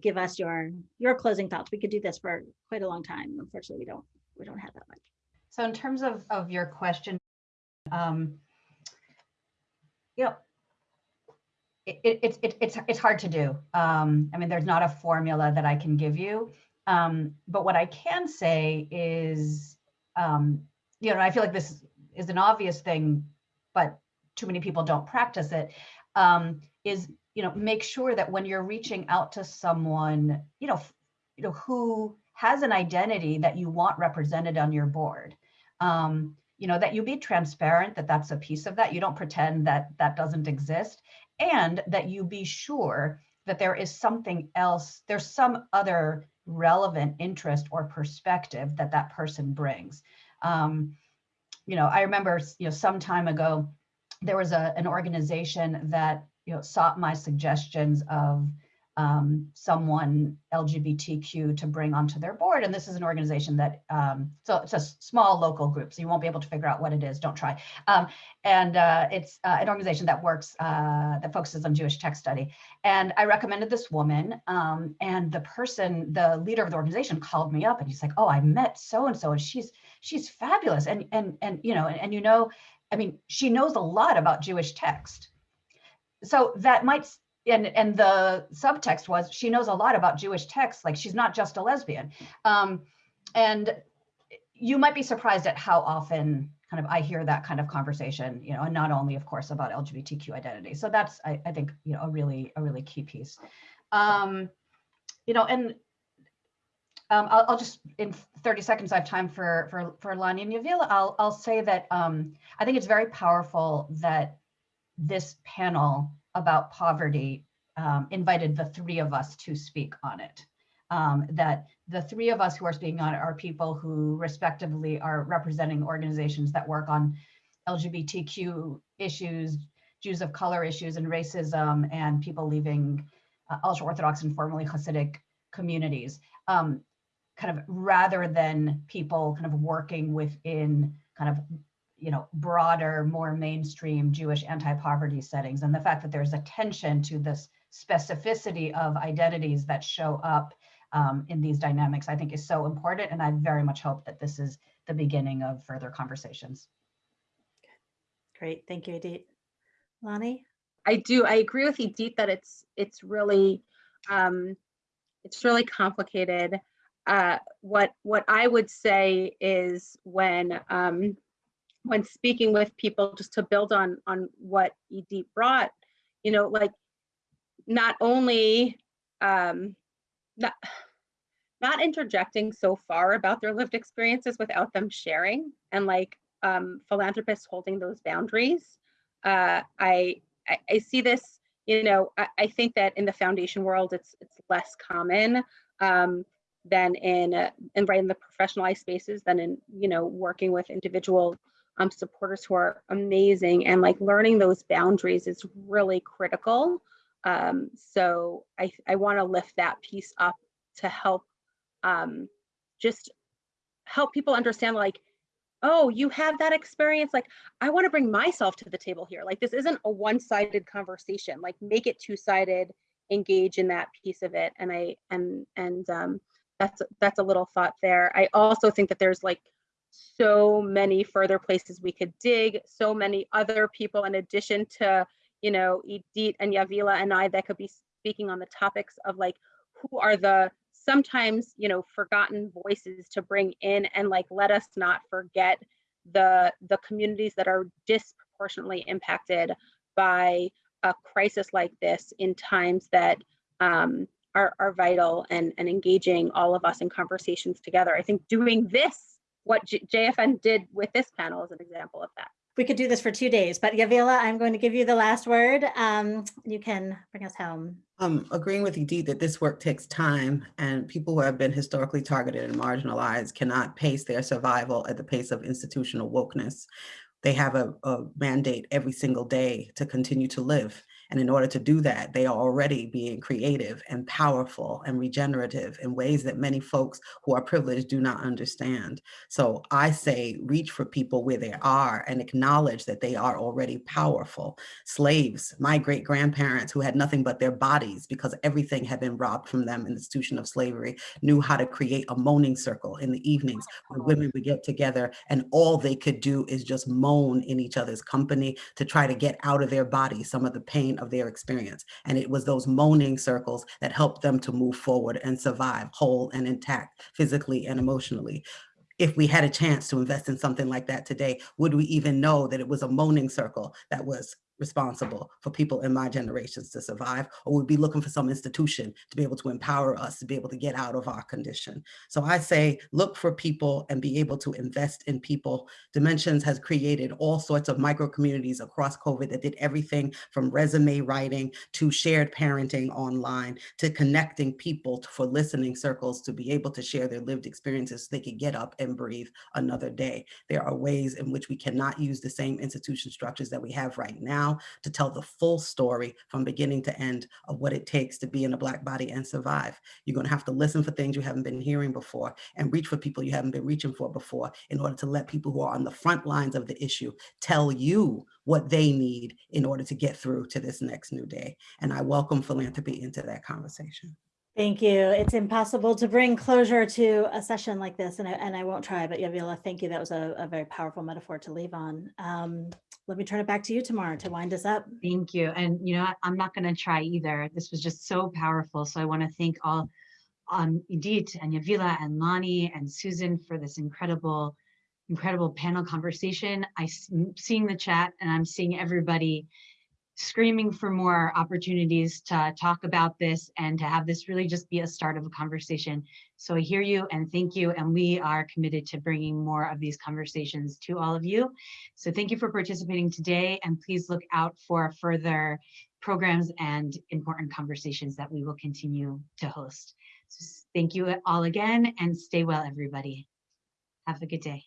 give us your your closing thoughts. We could do this for quite a long time. Unfortunately, we don't we don't have that much. So in terms of of your question, um, you know, it, it, it, it, it's it's hard to do. Um, I mean, there's not a formula that I can give you. Um, but what I can say is um, you know, I feel like this is an obvious thing, but too many people don't practice it. Um, is you know, make sure that when you're reaching out to someone, you know, you know, who has an identity that you want represented on your board, um, you know, that you be transparent that that's a piece of that. You don't pretend that that doesn't exist, and that you be sure that there is something else. There's some other relevant interest or perspective that that person brings. Um, you know, I remember, you know, some time ago, there was a, an organization that, you know, sought my suggestions of um, someone LGBTQ to bring onto their board. And this is an organization that, um, so it's a small local group, so you won't be able to figure out what it is, don't try. Um, and uh, it's uh, an organization that works, uh, that focuses on Jewish text study. And I recommended this woman um, and the person, the leader of the organization called me up and he's like, oh, I met so-and-so and she's, she's fabulous. And, and, and, you know, and, and you know, I mean, she knows a lot about Jewish text. So that might and and the subtext was she knows a lot about Jewish texts, like she's not just a lesbian. Um, and you might be surprised at how often kind of I hear that kind of conversation, you know, and not only, of course, about LGBTQ identity. So that's, I, I think, you know, a really, a really key piece. Um, you know, and um, I'll, I'll, just in 30 seconds, I have time for for for Lani and Yavilah. I'll I'll say that um, I think it's very powerful that this panel about poverty um, invited the three of us to speak on it. Um, that the three of us who are speaking on it are people who respectively are representing organizations that work on LGBTQ issues, Jews of color issues and racism and people leaving uh, ultra-Orthodox and formerly Hasidic communities, um, kind of rather than people kind of working within kind of you know, broader, more mainstream Jewish anti-poverty settings. And the fact that there's attention to this specificity of identities that show up um, in these dynamics, I think is so important. And I very much hope that this is the beginning of further conversations. Great, thank you, Idit. Lani? I do, I agree with Idit that it's, it's really, um, it's really complicated. Uh, what, what I would say is when, um, when speaking with people just to build on on what Idit brought, you know, like not only um, not not interjecting so far about their lived experiences without them sharing and like um, philanthropists holding those boundaries. Uh, I, I, I see this, you know, I, I, think that in the foundation world, it's it's less common um, than in uh, in right in the professionalized spaces than in you know working with individual um, supporters who are amazing and like learning those boundaries is really critical. Um, so I, I want to lift that piece up to help um, just help people understand like, oh, you have that experience. Like, I want to bring myself to the table here. Like, this isn't a one-sided conversation. Like, make it two-sided. Engage in that piece of it. And I and and um, that's that's a little thought there. I also think that there's like so many further places we could dig, so many other people in addition to, you know, Idit and Yavilah and I that could be speaking on the topics of like, who are the sometimes, you know, forgotten voices to bring in and like, let us not forget the, the communities that are disproportionately impacted by a crisis like this in times that um, are, are vital and, and engaging all of us in conversations together. I think doing this what J JFN did with this panel is an example of that. We could do this for two days, but Yavilah, I'm going to give you the last word. Um, you can bring us home. Um, agreeing with Idit that this work takes time and people who have been historically targeted and marginalized cannot pace their survival at the pace of institutional wokeness. They have a, a mandate every single day to continue to live. And in order to do that, they are already being creative and powerful and regenerative in ways that many folks who are privileged do not understand. So I say reach for people where they are and acknowledge that they are already powerful. Slaves, my great grandparents who had nothing but their bodies because everything had been robbed from them in the institution of slavery, knew how to create a moaning circle in the evenings where women would get together and all they could do is just moan in each other's company to try to get out of their body some of the pain of their experience. And it was those moaning circles that helped them to move forward and survive whole and intact physically and emotionally if we had a chance to invest in something like that today, would we even know that it was a moaning circle that was responsible for people in my generations to survive, or we'd be looking for some institution to be able to empower us to be able to get out of our condition. So I say, look for people and be able to invest in people. Dimensions has created all sorts of micro communities across COVID that did everything from resume writing to shared parenting online to connecting people for listening circles to be able to share their lived experiences so they could get up and breathe another day. There are ways in which we cannot use the same institution structures that we have right now to tell the full story from beginning to end of what it takes to be in a Black body and survive. You're going to have to listen for things you haven't been hearing before and reach for people you haven't been reaching for before in order to let people who are on the front lines of the issue tell you what they need in order to get through to this next new day. And I welcome philanthropy into that conversation. Thank you. It's impossible to bring closure to a session like this, and I, and I won't try, but Yavilah, thank you. That was a, a very powerful metaphor to leave on. Um, let me turn it back to you tomorrow to wind us up. Thank you. And you know. I'm not going to try either. This was just so powerful. So I want to thank all um Idit and Yavilah and Lani and Susan for this incredible, incredible panel conversation. I s- m- seeing the chat and I'm seeing everybody screaming for more opportunities to talk about this and to have this really just be a start of a conversation. So I hear you and thank you. And we are committed to bringing more of these conversations to all of you. So thank you for participating today and please look out for further programs and important conversations that we will continue to host. So Thank you all again and stay well, everybody. Have a good day.